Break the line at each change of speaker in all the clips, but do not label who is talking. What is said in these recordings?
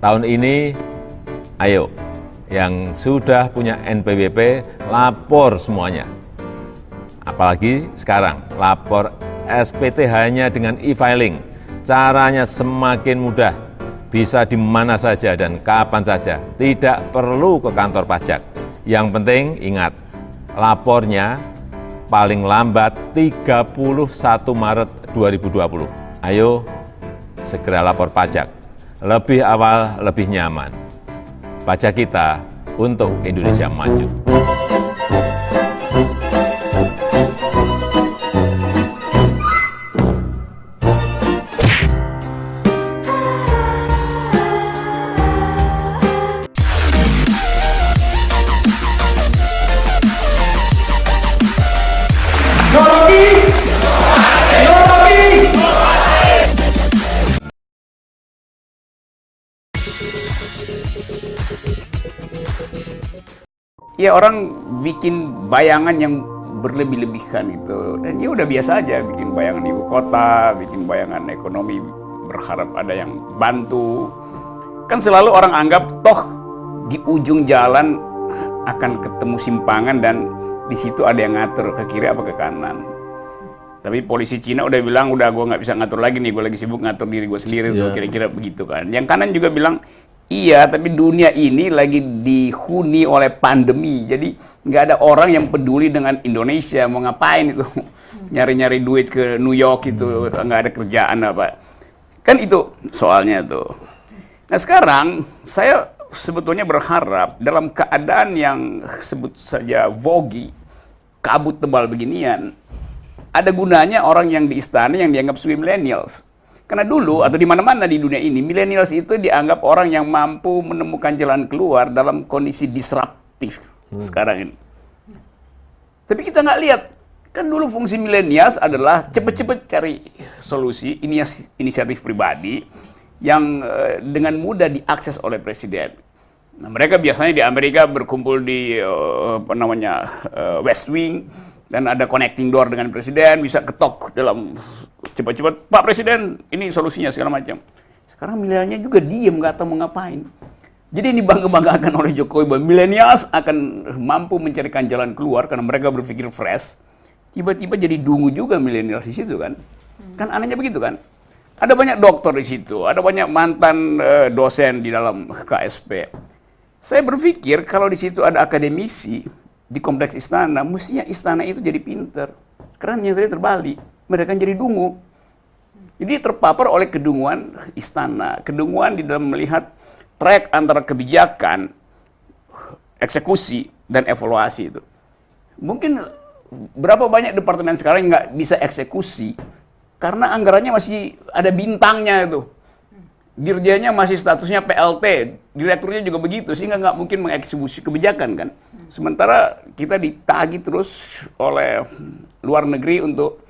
tahun ini, ayo, yang sudah punya NPWP, lapor semuanya. Apalagi sekarang, lapor SPT hanya dengan e-filing. Caranya semakin mudah, bisa di mana saja dan kapan saja. Tidak perlu ke kantor pajak. Yang penting ingat, lapornya paling lambat 31 Maret 2020. Ayo, segera lapor pajak. Lebih awal, lebih nyaman. Pajak kita untuk Indonesia maju.
Ya orang bikin bayangan yang berlebih-lebihkan itu. Dan ya udah biasa aja bikin bayangan ibu kota bikin bayangan ekonomi berharap ada yang bantu. Kan selalu orang anggap toh di ujung jalan akan ketemu simpangan dan di situ ada yang ngatur ke kiri apa ke kanan. Tapi polisi Cina udah bilang udah gue nggak bisa ngatur lagi nih gue lagi sibuk ngatur diri gue sendiri tuh
Iya.
kira-kira begitu kan. Yang kanan juga bilang iya tapi dunia ini lagi dihuni oleh pandemi. Jadi nggak ada orang yang peduli dengan Indonesia. Mau ngapain itu? Nyari-nyari duit ke New York itu nggak ada kerjaan apa. Kan itu soalnya tuh. Nah sekarang saya sebetulnya berharap dalam keadaan yang sebut saja vogi kabut tebal beginian ada gunanya orang yang di istana yang dianggap sebagai millennials. Karena dulu atau di mana-mana di dunia ini, millennials itu dianggap orang yang mampu menemukan jalan keluar dalam kondisi disruptif sekarang ini. Tapi kita nggak lihat, kan dulu fungsi millennials adalah cepet-cepet cari solusi inias- inisiatif pribadi yang eh, dengan mudah diakses oleh presiden. Nah, mereka biasanya di Amerika berkumpul di eh, apa namanya eh, West Wing dan ada connecting door dengan presiden bisa ketok dalam cepat-cepat Pak Presiden ini solusinya segala macam. Sekarang milenialnya juga diem nggak tahu mau ngapain. Jadi ini bangga-banggakan oleh Jokowi bahwa milenials akan mampu mencarikan jalan keluar karena mereka berpikir fresh. Tiba-tiba jadi dungu juga milenials di situ kan. Kan anehnya begitu kan. Ada banyak dokter di situ, ada banyak mantan eh, dosen di dalam KSP. Saya berpikir kalau di situ ada akademisi di kompleks istana, mestinya istana itu jadi pinter. Karena yang tadi terbalik, mereka jadi dungu. Jadi terpapar oleh kedunguan istana, kedunguan di dalam melihat track antara kebijakan, eksekusi, dan evaluasi itu. Mungkin berapa banyak departemen sekarang nggak bisa eksekusi karena anggarannya masih ada bintangnya itu. Dirjanya masih statusnya PLT, direkturnya juga begitu, sehingga nggak mungkin mengeksekusi kebijakan kan. Sementara kita ditagi terus oleh luar negeri untuk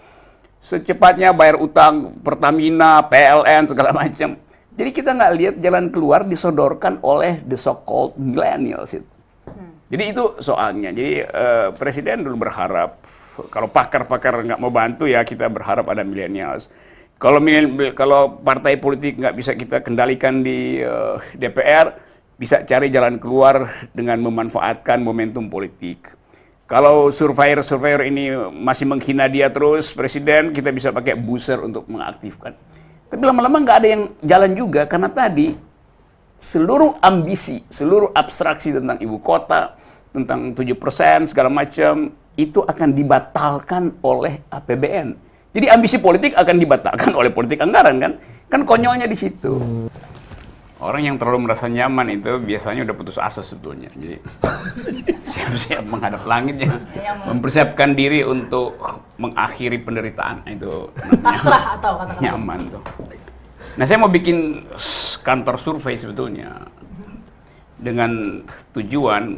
secepatnya bayar utang Pertamina, PLN segala macam. Jadi kita nggak lihat jalan keluar disodorkan oleh the so-called millennials itu. Jadi itu soalnya. Jadi eh, presiden dulu berharap kalau pakar-pakar nggak mau bantu ya kita berharap ada millennials. Kalau kalau partai politik nggak bisa kita kendalikan di eh, DPR, bisa cari jalan keluar dengan memanfaatkan momentum politik. Kalau surveyor-surveyor ini masih menghina dia terus, presiden, kita bisa pakai buzzer untuk mengaktifkan. Tapi lama-lama nggak ada yang jalan juga, karena tadi seluruh ambisi, seluruh abstraksi tentang ibu kota, tentang 7% segala macam, itu akan dibatalkan oleh APBN. Jadi ambisi politik akan dibatalkan oleh politik anggaran kan? Kan konyolnya di situ. Orang yang terlalu merasa nyaman itu biasanya udah putus asa sebetulnya. Jadi siap-siap menghadap langit ya. Mempersiapkan diri untuk mengakhiri penderitaan itu
pasrah atau katakan
nyaman tuh. Nah saya mau bikin kantor survei sebetulnya dengan tujuan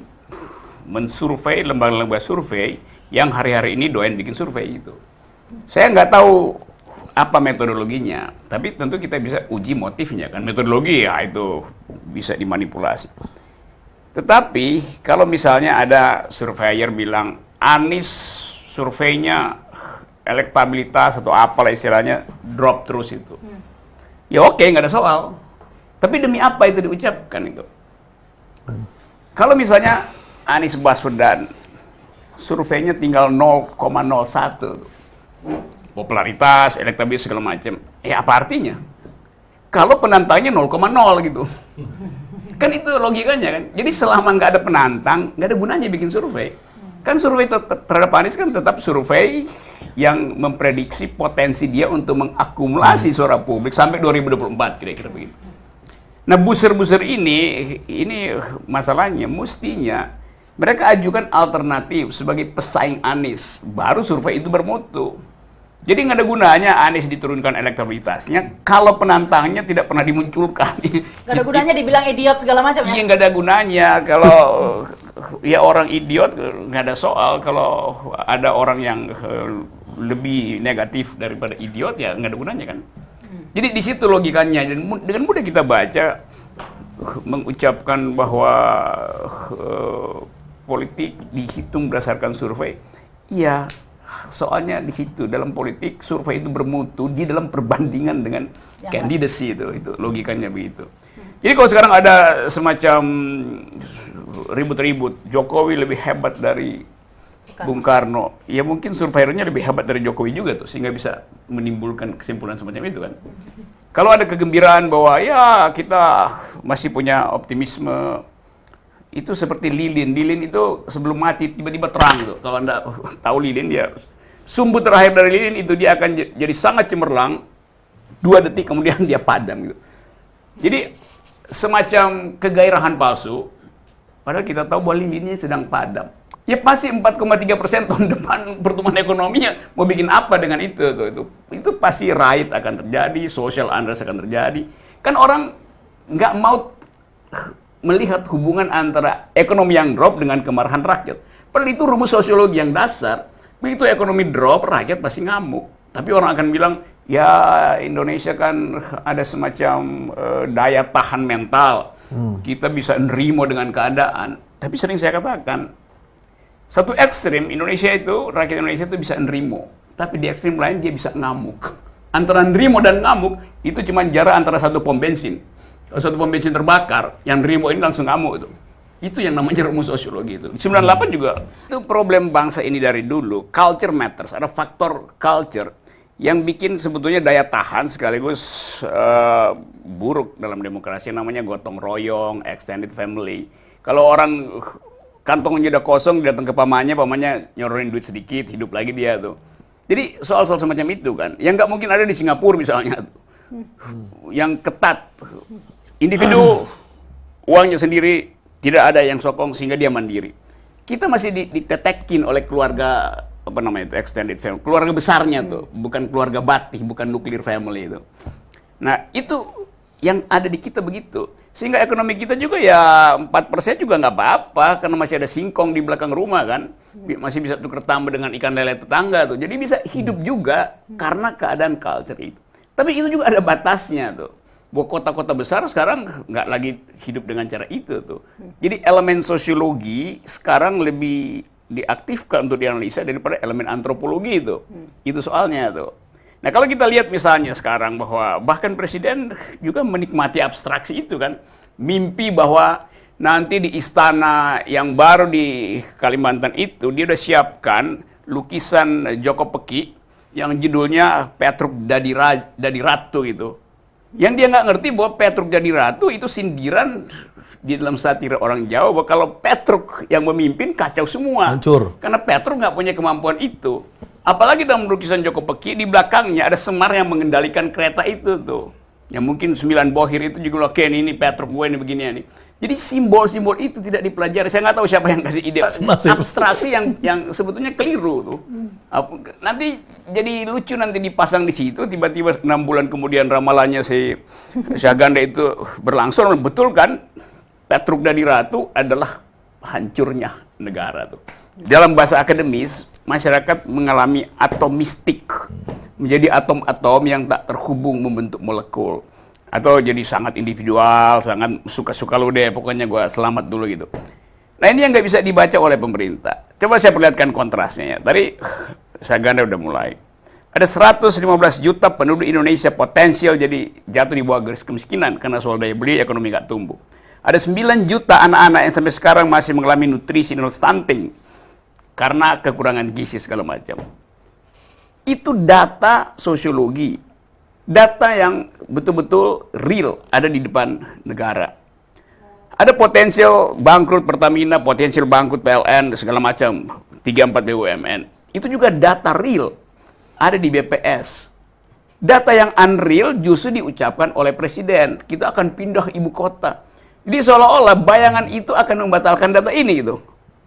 mensurvei lembaga-lembaga survei yang hari-hari ini doain bikin survei itu. Saya nggak tahu apa metodologinya, tapi tentu kita bisa uji motifnya kan. Metodologi ya itu bisa dimanipulasi. Tetapi kalau misalnya ada surveyor bilang Anies surveinya elektabilitas atau apalah istilahnya drop terus itu. Ya oke nggak ada soal. Tapi demi apa itu diucapkan itu? Kalau misalnya Anies Baswedan surveinya tinggal 0,01 popularitas, elektabilitas segala macam, eh apa artinya? Kalau penantangnya 0,0 gitu, kan itu logikanya kan. Jadi selama nggak ada penantang, nggak ada gunanya bikin survei. Kan survei terhadap Anies kan tetap survei yang memprediksi potensi dia untuk mengakumulasi suara publik sampai 2024 kira-kira begitu. Nah buser-buser ini, ini masalahnya mestinya mereka ajukan alternatif sebagai pesaing Anies, baru survei itu bermutu. Jadi nggak ada gunanya Anies diturunkan elektabilitasnya kalau penantangnya tidak pernah dimunculkan.
Nggak ada gunanya dibilang idiot segala macam ya?
Iya nggak ada gunanya kalau ya orang idiot nggak ada soal kalau ada orang yang eh, lebih negatif daripada idiot ya nggak ada gunanya kan. Jadi di situ logikanya dan dengan mudah kita baca mengucapkan bahwa uh, politik dihitung berdasarkan survei. Iya, soalnya di situ dalam politik survei itu bermutu di dalam perbandingan dengan candidacy itu itu logikanya begitu. Jadi kalau sekarang ada semacam ribut-ribut Jokowi lebih hebat dari Bung Karno, ya mungkin surveyornya lebih hebat dari Jokowi juga tuh, sehingga bisa menimbulkan kesimpulan semacam itu kan. Kalau ada kegembiraan bahwa ya kita masih punya optimisme, itu seperti lilin. Lilin itu sebelum mati tiba-tiba terang tuh. Kalau anda tahu lilin dia sumbu terakhir dari lilin itu dia akan jadi sangat cemerlang, dua detik kemudian dia padam gitu. Jadi semacam kegairahan palsu, padahal kita tahu bahwa lilinnya sedang padam ya pasti 4,3 persen tahun depan pertumbuhan ekonominya mau bikin apa dengan itu tuh itu itu pasti right akan terjadi social unrest akan terjadi kan orang nggak mau melihat hubungan antara ekonomi yang drop dengan kemarahan rakyat padahal itu rumus sosiologi yang dasar begitu ekonomi drop rakyat pasti ngamuk tapi orang akan bilang ya Indonesia kan ada semacam uh, daya tahan mental hmm. kita bisa nerimo dengan keadaan tapi sering saya katakan satu ekstrim Indonesia itu rakyat Indonesia itu bisa nerimo, tapi di ekstrim lain dia bisa ngamuk. Antara nerimo dan ngamuk itu cuma jarak antara satu pom bensin. Kalau satu pom terbakar, yang nerimo ini langsung ngamuk itu. Itu yang namanya rumus sosiologi itu. 98 juga itu problem bangsa ini dari dulu. Culture matters. Ada faktor culture yang bikin sebetulnya daya tahan sekaligus uh, buruk dalam demokrasi namanya gotong royong, extended family. Kalau orang kantongnya udah kosong datang ke pamannya pamannya nyoronin duit sedikit hidup lagi dia tuh jadi soal-soal semacam itu kan yang nggak mungkin ada di Singapura misalnya tuh. yang ketat individu uangnya sendiri tidak ada yang sokong sehingga dia mandiri. Kita masih ditetekin oleh keluarga apa namanya itu extended family. Keluarga besarnya tuh bukan keluarga batih bukan nuclear family itu. Nah itu yang ada di kita begitu. Sehingga ekonomi kita juga ya 4% juga nggak apa-apa karena masih ada singkong di belakang rumah kan. Masih bisa tukar tambah dengan ikan lele tetangga tuh. Jadi bisa hidup juga karena keadaan culture itu. Tapi itu juga ada batasnya tuh. Bahwa kota-kota besar sekarang nggak lagi hidup dengan cara itu tuh. Jadi elemen sosiologi sekarang lebih diaktifkan untuk dianalisa daripada elemen antropologi itu. Itu soalnya tuh. Nah kalau kita lihat misalnya sekarang bahwa bahkan presiden juga menikmati abstraksi itu kan, mimpi bahwa nanti di istana yang baru di Kalimantan itu dia udah siapkan lukisan Joko Peki yang judulnya Petruk Dadi, Ra, Dadi Ratu itu. Yang dia nggak ngerti bahwa Petruk Dadi Ratu itu sindiran di dalam satir orang Jawa bahwa kalau Petruk yang memimpin kacau semua.
Hancur.
Karena Petruk nggak punya kemampuan itu. Apalagi dalam lukisan Joko Peki di belakangnya ada Semar yang mengendalikan kereta itu tuh. Yang mungkin sembilan bohir itu juga loh, Ken ini Petruk gue ini begini ini. Jadi simbol-simbol itu tidak dipelajari. Saya nggak tahu siapa yang kasih ide abstraksi yang yang sebetulnya keliru tuh. Nanti jadi lucu nanti dipasang di situ. Tiba-tiba enam bulan kemudian ramalannya si Syaganda itu berlangsung betul kan? Petruk dari Ratu adalah hancurnya negara tuh. Dalam bahasa akademis, masyarakat mengalami atomistik, menjadi atom-atom yang tak terhubung membentuk molekul. Atau jadi sangat individual, sangat suka-suka lu deh, pokoknya gue selamat dulu gitu. Nah ini yang nggak bisa dibaca oleh pemerintah. Coba saya perlihatkan kontrasnya ya. Tadi Saganda udah mulai. Ada 115 juta penduduk Indonesia potensial jadi jatuh di bawah garis kemiskinan karena soal daya beli ekonomi nggak tumbuh. Ada 9 juta anak-anak yang sampai sekarang masih mengalami nutrisi non stunting karena kekurangan gizi segala macam. Itu data sosiologi, data yang betul-betul real ada di depan negara. Ada potensial bangkrut Pertamina, potensial bangkrut PLN, segala macam, 3-4 BUMN. Itu juga data real ada di BPS. Data yang unreal justru diucapkan oleh presiden. Kita akan pindah ibu kota. Jadi seolah-olah bayangan itu akan membatalkan data ini gitu.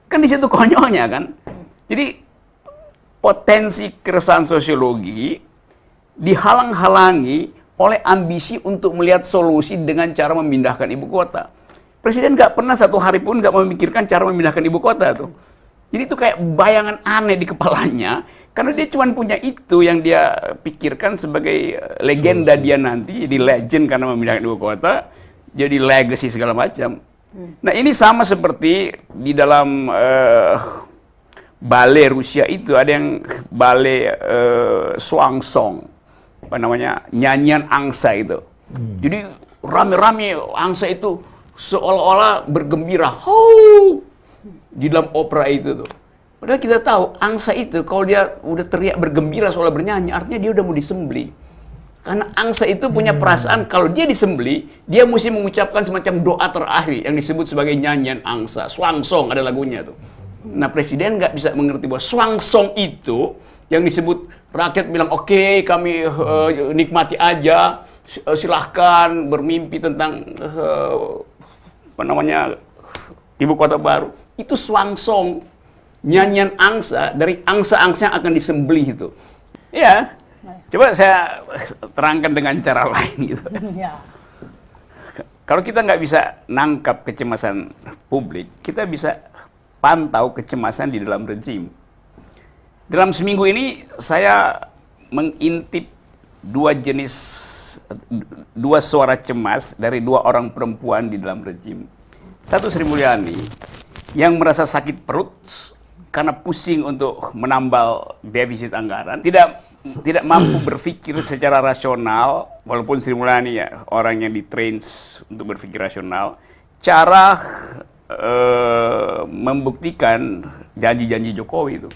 Kan di situ konyolnya kan. Jadi potensi keresahan sosiologi dihalang-halangi oleh ambisi untuk melihat solusi dengan cara memindahkan ibu kota. Presiden nggak pernah satu hari pun nggak memikirkan cara memindahkan ibu kota tuh. Jadi itu kayak bayangan aneh di kepalanya karena dia cuma punya itu yang dia pikirkan sebagai eh, legenda dia nanti, jadi legend karena memindahkan ibu kota, jadi legacy segala macam. Nah ini sama seperti di dalam uh, ballet Rusia itu ada yang ballet uh, Swangsong, apa namanya nyanyian angsa itu. Hmm. Jadi rame-rame angsa itu seolah-olah bergembira, ho di dalam opera itu tuh. Padahal kita tahu angsa itu kalau dia udah teriak bergembira soal bernyanyi, artinya dia udah mau disembeli. Karena angsa itu punya hmm. perasaan kalau dia disembeli, dia mesti mengucapkan semacam doa terakhir yang disebut sebagai nyanyian angsa. Swangsong ada lagunya tuh. Nah presiden nggak bisa mengerti bahwa swangsong itu yang disebut rakyat bilang oke okay, kami uh, nikmati aja, silahkan bermimpi tentang uh, apa namanya ibu kota baru. Itu swangsong nyanyian angsa dari angsa-angsa yang akan disembelih itu. Ya, coba saya terangkan dengan cara lain gitu. Ya. Kalau kita nggak bisa nangkap kecemasan publik, kita bisa pantau kecemasan di dalam rejim. Dalam seminggu ini saya mengintip dua jenis dua suara cemas dari dua orang perempuan di dalam rejim. Satu Sri Mulyani yang merasa sakit perut karena pusing untuk menambal defisit anggaran, tidak tidak mampu berpikir secara rasional, walaupun Sri Mulyani ya orang yang ditrain untuk berpikir rasional, cara uh, membuktikan janji-janji Jokowi itu.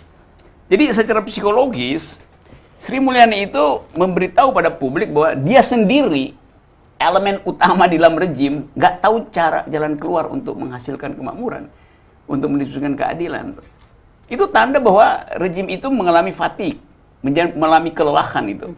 Jadi secara psikologis, Sri Mulyani itu memberitahu pada publik bahwa dia sendiri elemen utama di dalam rejim nggak tahu cara jalan keluar untuk menghasilkan kemakmuran, untuk mendistribusikan keadilan. Itu tanda bahwa rejim itu mengalami fatik, mengalami kelelahan itu,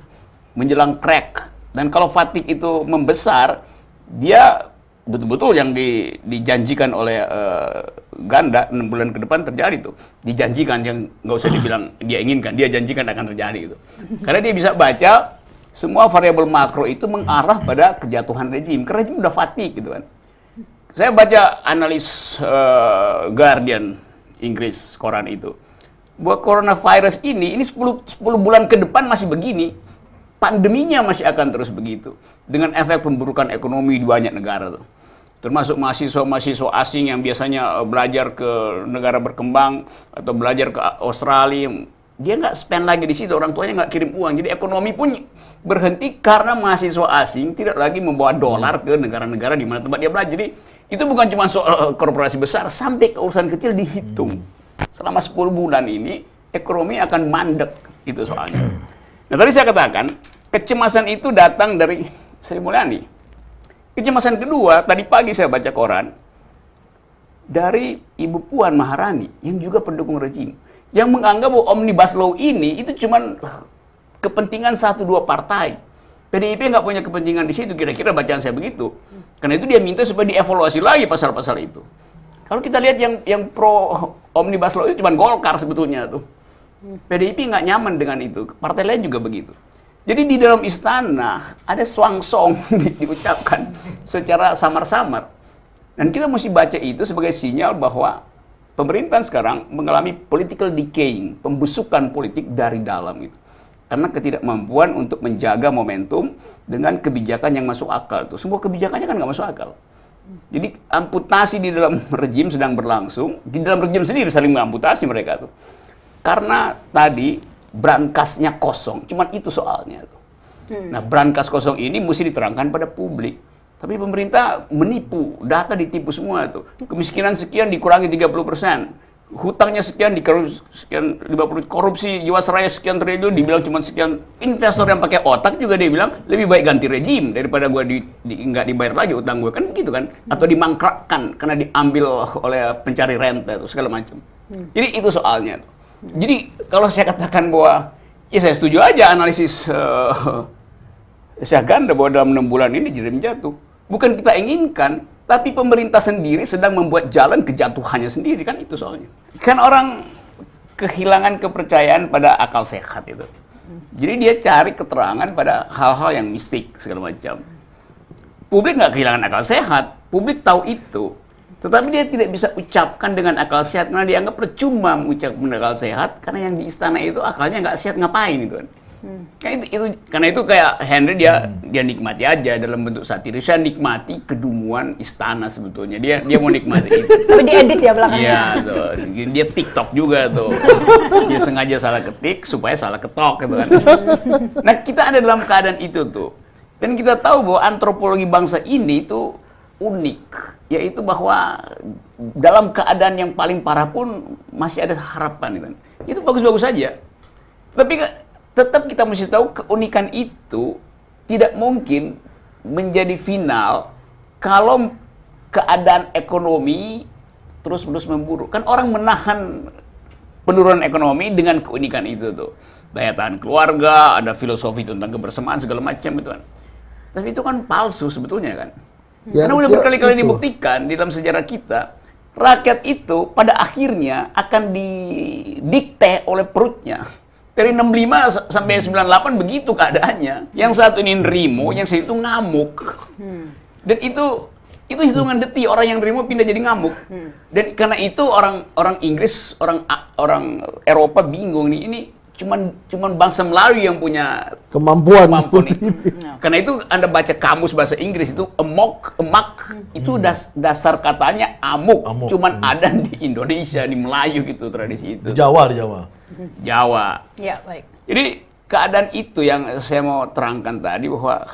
menjelang crack. Dan kalau fatik itu membesar, dia betul-betul yang di, dijanjikan oleh uh, ganda enam bulan ke depan terjadi tuh. Dijanjikan yang nggak usah dibilang dia inginkan, dia janjikan akan terjadi itu. Karena dia bisa baca semua variabel makro itu mengarah pada kejatuhan rejim. Karena rejim udah fatik gitu kan. Saya baca analis uh, Guardian Inggris koran itu bahwa coronavirus ini ini 10 10 bulan ke depan masih begini pandeminya masih akan terus begitu. Dengan efek pemburukan ekonomi di banyak negara tuh. Termasuk mahasiswa-mahasiswa asing yang biasanya eh, belajar ke negara berkembang atau belajar ke Australia. Dia nggak spend lagi di situ orang tuanya nggak kirim uang. Jadi ekonomi pun berhenti karena mahasiswa asing tidak lagi membawa dolar ke negara-negara di mana tempat dia belajar. Jadi itu bukan cuma soal eh, korporasi besar, sampai ke urusan kecil dihitung. Selama 10 bulan ini, ekonomi akan mandek, itu soalnya. Nah tadi saya katakan, kecemasan itu datang dari Sri Mulyani. Kecemasan kedua, tadi pagi saya baca koran, dari Ibu Puan Maharani, yang juga pendukung rejim, yang menganggap bahwa Omnibus Law ini itu cuma kepentingan satu dua partai. PDIP nggak punya kepentingan di situ, kira-kira bacaan saya begitu. Karena itu dia minta supaya dievaluasi lagi pasal-pasal itu. Kalau kita lihat yang yang pro omnibus law itu cuma Golkar sebetulnya tuh. PDIP nggak nyaman dengan itu. Partai lain juga begitu. Jadi di dalam istana ada swangsong diucapkan secara samar-samar. Dan kita mesti baca itu sebagai sinyal bahwa pemerintahan sekarang mengalami political decaying, pembusukan politik dari dalam itu karena ketidakmampuan untuk menjaga momentum dengan kebijakan yang masuk akal tuh semua kebijakannya kan nggak masuk akal jadi amputasi di dalam rejim sedang berlangsung di dalam rejim sendiri saling mengamputasi mereka tuh karena tadi brankasnya kosong. Cuman itu soalnya tuh. Nah, brankas kosong ini mesti diterangkan pada publik. Tapi pemerintah menipu, data ditipu semua tuh. Kemiskinan sekian dikurangi 30%. Hutangnya sekian dikorupsi sekian 50 korupsi Jiwasraya sekian triliun dibilang cuma sekian investor yang pakai otak juga dia bilang lebih baik ganti rejim daripada gua di, di nggak dibayar lagi utang gue kan begitu kan atau dimangkrakkan karena diambil oleh pencari rente itu segala macam. Jadi itu soalnya tuh. Jadi kalau saya katakan bahwa ya saya setuju aja analisis uh, saya ganda bahwa dalam enam bulan ini jadi jatuh. Bukan kita inginkan, tapi pemerintah sendiri sedang membuat jalan kejatuhannya sendiri kan itu soalnya. Kan orang kehilangan kepercayaan pada akal sehat itu. Jadi dia cari keterangan pada hal-hal yang mistik segala macam. Publik nggak kehilangan akal sehat, publik tahu itu. Tetapi dia tidak bisa ucapkan dengan akal sehat karena dianggap percuma mengucapkan akal sehat karena yang di istana itu akalnya nggak sehat ngapain itu kan. Hmm. Kan itu, itu karena itu kayak Henry dia hmm. dia nikmati aja dalam bentuk satir. Saya nikmati kedunguan istana sebetulnya. Dia dia mau nikmati itu.
Tapi diedit ya belakangnya.
Iya tuh. Dia TikTok juga tuh. dia sengaja salah ketik supaya salah ketok gitu kan. Nah, kita ada dalam keadaan itu tuh. Dan kita tahu bahwa antropologi bangsa ini itu unik, yaitu bahwa dalam keadaan yang paling parah pun masih ada harapan gitu. Itu bagus-bagus saja. Tapi tetap kita mesti tahu keunikan itu tidak mungkin menjadi final kalau keadaan ekonomi terus-menerus memburuk. Kan orang menahan penurunan ekonomi dengan keunikan itu tuh. Daya tahan keluarga, ada filosofi tentang kebersamaan segala macam itu kan. Tapi itu kan palsu sebetulnya kan. Ya, Karena udah ya, berkali-kali dibuktikan di dalam sejarah kita, rakyat itu pada akhirnya akan didikte oleh perutnya. Dari 65 sampai 98 begitu keadaannya. Yang satu ini nerimo, yang satu itu ngamuk. Hmm. Dan itu itu hitungan detik orang yang nerimo pindah jadi ngamuk. Hmm. Dan karena itu orang orang Inggris, orang orang Eropa bingung nih ini cuman cuman bangsa Melayu yang punya
kemampuan, kemampuan seperti
ini. ini. Karena itu Anda baca kamus bahasa Inggris itu emok, emak hmm. itu das, dasar katanya amuk, amuk. cuman hmm. ada di Indonesia, di Melayu gitu tradisi itu.
Di Jawa, di Jawa.
Jawa.
Ya, baik.
Jadi keadaan itu yang saya mau terangkan tadi bahwa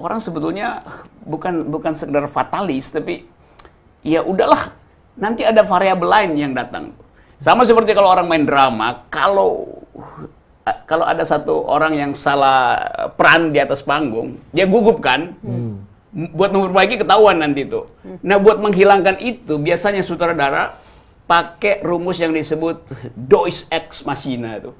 orang sebetulnya bukan bukan sekedar fatalis tapi ya udahlah nanti ada variabel lain yang datang. Sama seperti kalau orang main drama, kalau kalau ada satu orang yang salah peran di atas panggung, dia gugup kan? Hmm. Buat memperbaiki ketahuan nanti itu. Nah, buat menghilangkan itu biasanya sutradara pakai rumus yang disebut Deus ex machina itu.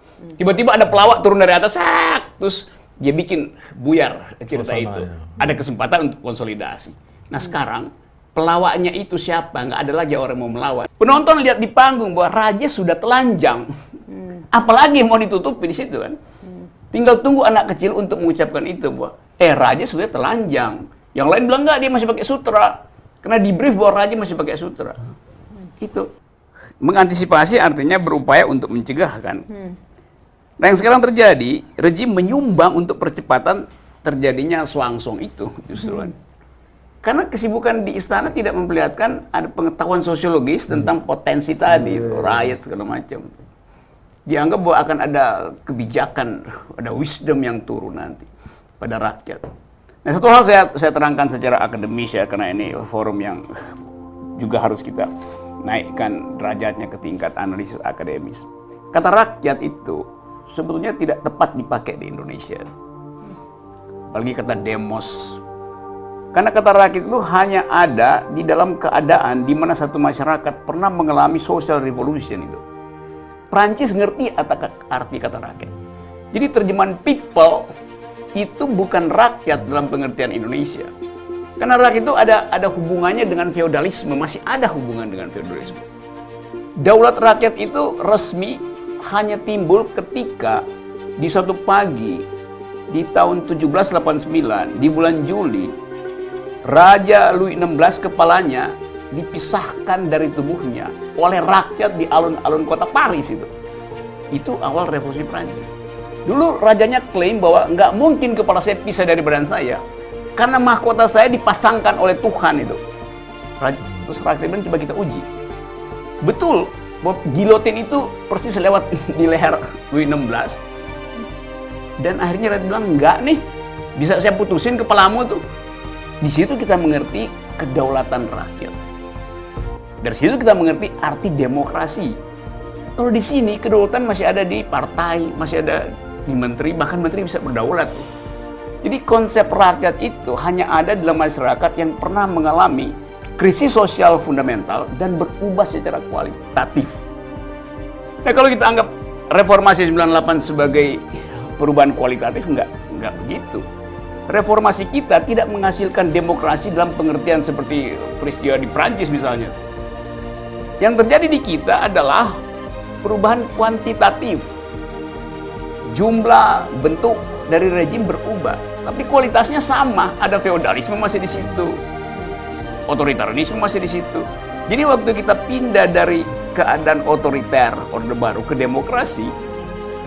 Tiba-tiba ada pelawak turun dari atas, sak, terus dia bikin buyar cerita oh, itu. Ya. Ada kesempatan untuk konsolidasi. Nah hmm. sekarang pelawaknya itu siapa? Nggak ada lagi orang mau melawan. Penonton lihat di panggung bahwa raja sudah telanjang. Hmm. Apalagi mau ditutupi di situ kan? Hmm. Tinggal tunggu anak kecil untuk mengucapkan itu bahwa eh raja sudah telanjang. Yang lain bilang nggak dia masih pakai sutra. Karena di brief bahwa raja masih pakai sutra. Hmm. Itu. Mengantisipasi artinya berupaya untuk mencegah kan. Hmm. Nah yang sekarang terjadi, rejim menyumbang untuk percepatan terjadinya swangsong itu justru kan. Hmm. Karena kesibukan di istana tidak memperlihatkan ada pengetahuan sosiologis hmm. tentang potensi tadi, hmm. rakyat segala macam. Dianggap bahwa akan ada kebijakan, ada wisdom yang turun nanti pada rakyat. Nah satu hal saya, saya terangkan secara akademis ya, karena ini forum yang juga harus kita naikkan derajatnya ke tingkat analisis akademis. Kata rakyat itu sebetulnya tidak tepat dipakai di Indonesia. Apalagi kata demos. Karena kata rakyat itu hanya ada di dalam keadaan di mana satu masyarakat pernah mengalami social revolution itu. Prancis ngerti arti kata rakyat. Jadi terjemahan people itu bukan rakyat dalam pengertian Indonesia karena rakyat itu ada ada hubungannya dengan feodalisme, masih ada hubungan dengan feodalisme. Daulat rakyat itu resmi hanya timbul ketika di suatu pagi di tahun 1789 di bulan Juli Raja Louis XVI kepalanya dipisahkan dari tubuhnya oleh rakyat di alun-alun kota Paris itu. Itu awal revolusi Prancis. Dulu rajanya klaim bahwa nggak mungkin kepala saya pisah dari badan saya. Karena mahkota saya dipasangkan oleh Tuhan itu. Terus rakyat coba kita uji. Betul, bahwa gilotin itu persis lewat di leher Louis XVI. Dan akhirnya rakyat bilang, enggak nih, bisa saya putusin kepalamu tuh. Di situ kita mengerti kedaulatan rakyat. Dari situ kita mengerti arti demokrasi. Kalau di sini kedaulatan masih ada di partai, masih ada di menteri, bahkan menteri bisa berdaulat. Jadi konsep rakyat itu hanya ada dalam masyarakat yang pernah mengalami krisis sosial fundamental dan berubah secara kualitatif. Nah kalau kita anggap reformasi 98 sebagai perubahan kualitatif, enggak, enggak begitu. Reformasi kita tidak menghasilkan demokrasi dalam pengertian seperti peristiwa di Prancis misalnya. Yang terjadi di kita adalah perubahan kuantitatif. Jumlah bentuk dari rejim berubah, tapi kualitasnya sama. Ada feodalisme masih di situ, otoritarisme masih di situ. Jadi waktu kita pindah dari keadaan otoriter orde baru ke demokrasi,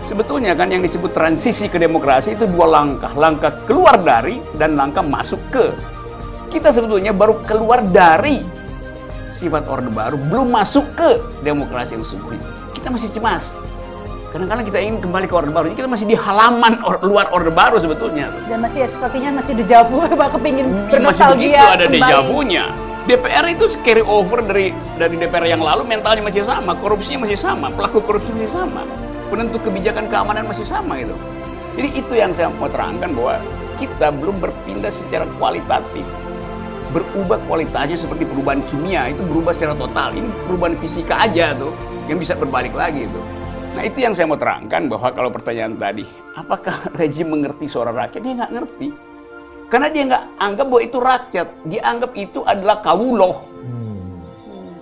sebetulnya kan yang disebut transisi ke demokrasi itu dua langkah, langkah keluar dari dan langkah masuk ke. Kita sebetulnya baru keluar dari sifat orde baru, belum masuk ke demokrasi yang sesungguhnya. Kita masih cemas. Kadang-kadang kita ingin kembali ke orde baru, kita masih di halaman or, luar orde baru sebetulnya.
Dan masih ya, sepertinya masih dejavu, Pak kepingin
Masih
bernostalgia
begitu ada dejavunya. DPR itu carry over dari dari DPR yang lalu mentalnya masih sama, korupsinya masih sama, pelaku korupsi masih sama, penentu kebijakan keamanan masih sama gitu. Jadi itu yang saya mau terangkan bahwa kita belum berpindah secara kualitatif. Berubah kualitasnya seperti perubahan kimia, itu berubah secara total. Ini perubahan fisika aja tuh, yang bisa berbalik lagi tuh. Nah itu yang saya mau terangkan bahwa kalau pertanyaan tadi, apakah rejim mengerti suara rakyat? Dia nggak ngerti. Karena dia nggak anggap bahwa itu rakyat. Dia anggap itu adalah kawuloh.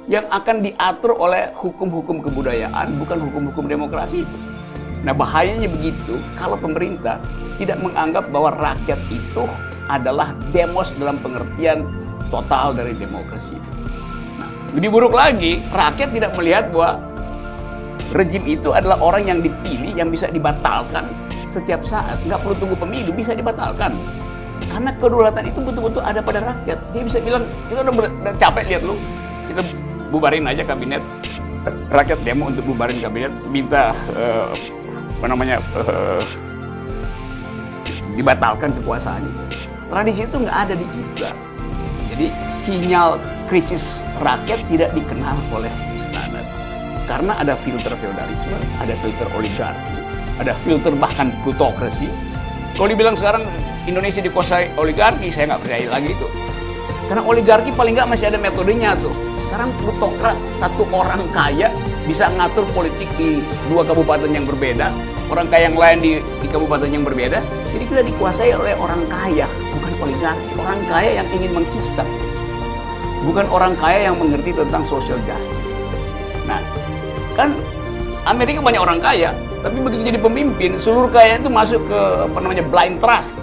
Yang akan diatur oleh hukum-hukum kebudayaan, bukan hukum-hukum demokrasi itu. Nah bahayanya begitu kalau pemerintah tidak menganggap bahwa rakyat itu adalah demos dalam pengertian total dari demokrasi. Nah, lebih buruk lagi, rakyat tidak melihat bahwa rejim itu adalah orang yang dipilih yang bisa dibatalkan setiap saat. Nggak perlu tunggu pemilu, bisa dibatalkan. Karena kedaulatan itu betul-betul ada pada rakyat. Dia bisa bilang, kita udah, udah capek lihat lu, kita bubarin aja kabinet. Rakyat demo untuk bubarin kabinet, minta eh, apa namanya eh, dibatalkan kekuasaannya. Tradisi itu nggak ada di kita. Jadi sinyal krisis rakyat tidak dikenal oleh istana. Karena ada filter feodalisme, ada filter oligarki, ada filter bahkan plutokrasi. Kalau dibilang sekarang Indonesia dikuasai oligarki, saya nggak percaya lagi itu. Karena oligarki paling nggak masih ada metodenya tuh. Sekarang plutokrat, satu orang kaya bisa ngatur politik di dua kabupaten yang berbeda, orang kaya yang lain di, di kabupaten yang berbeda. Jadi kita dikuasai oleh orang kaya, bukan oligarki. Orang kaya yang ingin menghisap. Bukan orang kaya yang mengerti tentang social justice. Nah, kan Amerika banyak orang kaya, tapi begitu jadi pemimpin, seluruh kaya itu masuk ke apa namanya blind trust.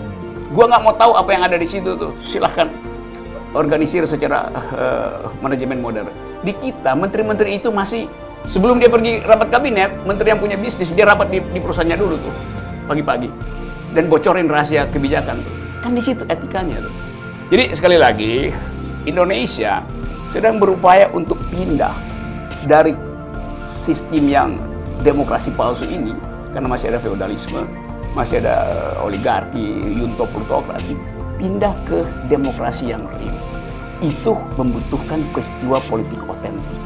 Gua nggak mau tahu apa yang ada di situ tuh. Silahkan organisir secara eh, manajemen modern. Di kita, menteri-menteri itu masih sebelum dia pergi rapat kabinet, menteri yang punya bisnis dia rapat di, di perusahaannya dulu tuh pagi-pagi dan bocorin rahasia kebijakan tuh. Kan di situ etikanya tuh. Jadi sekali lagi Indonesia sedang berupaya untuk pindah dari sistem yang demokrasi palsu ini karena masih ada feodalisme, masih ada eh, oligarki, yunto plutokrasi, pindah ke demokrasi yang real. Itu membutuhkan peristiwa politik otentik.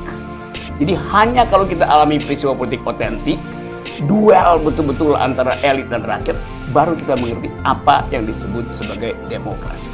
Jadi hanya kalau kita alami peristiwa politik otentik, duel betul-betul antara elit dan rakyat, baru kita mengerti apa yang disebut sebagai demokrasi.